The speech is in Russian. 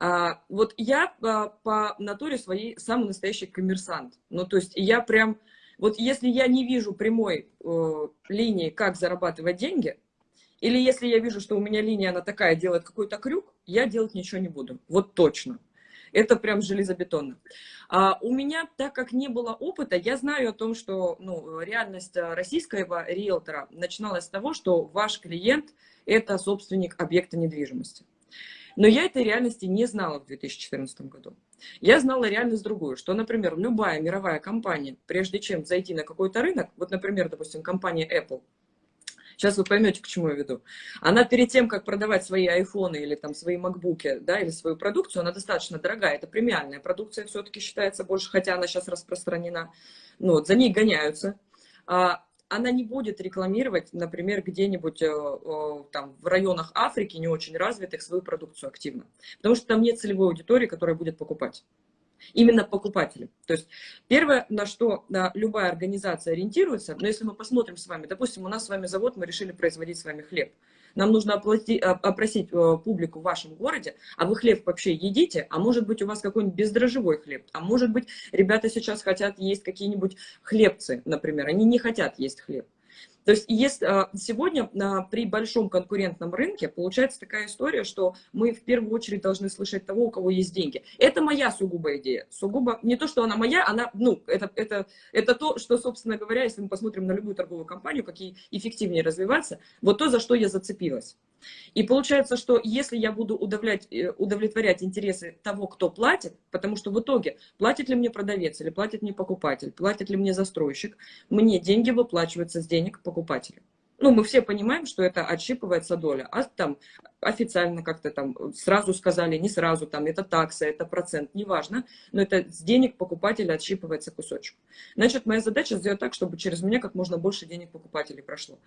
А, вот я а, по натуре своей самый настоящий коммерсант. Ну, то есть я прям, вот если я не вижу прямой э, линии, как зарабатывать деньги, или если я вижу, что у меня линия, она такая, делает какой-то крюк, я делать ничего не буду. Вот точно. Это прям железобетонно. А у меня, так как не было опыта, я знаю о том, что ну, реальность российского риэлтора начиналась с того, что ваш клиент – это собственник объекта недвижимости. Но я этой реальности не знала в 2014 году. Я знала реальность другую, что, например, любая мировая компания, прежде чем зайти на какой-то рынок, вот, например, допустим, компания Apple, Сейчас вы поймете, к чему я веду. Она перед тем, как продавать свои айфоны или там свои макбуки, да, или свою продукцию, она достаточно дорогая. Это премиальная продукция все-таки считается больше, хотя она сейчас распространена. Ну, вот, за ней гоняются. А, она не будет рекламировать, например, где-нибудь э, там в районах Африки, не очень развитых, свою продукцию активно. Потому что там нет целевой аудитории, которая будет покупать. Именно покупатели. То есть первое, на что да, любая организация ориентируется, но если мы посмотрим с вами, допустим, у нас с вами завод, мы решили производить с вами хлеб. Нам нужно оплатить, опросить э, публику в вашем городе, а вы хлеб вообще едите, а может быть у вас какой-нибудь бездрожжевой хлеб, а может быть ребята сейчас хотят есть какие-нибудь хлебцы, например, они не хотят есть хлеб. То есть есть, а, сегодня а, при большом конкурентном рынке получается такая история, что мы в первую очередь должны слышать того, у кого есть деньги. Это моя сугубая идея. Сугубо, не то, что она моя, она, ну, это, это, это то, что, собственно говоря, если мы посмотрим на любую торговую компанию, какие эффективнее развиваться, вот то, за что я зацепилась. И получается, что если я буду э, удовлетворять интересы того, кто платит, потому что в итоге платит ли мне продавец или платит мне покупатель, платит ли мне застройщик, мне деньги выплачиваются с денег покупателя. Ну, мы все понимаем, что это отщипывается доля, а там официально как-то там сразу сказали, не сразу, там это такса, это процент, неважно, но это с денег покупателя отщипывается кусочек. Значит, моя задача сделать так, чтобы через меня как можно больше денег покупателей прошло.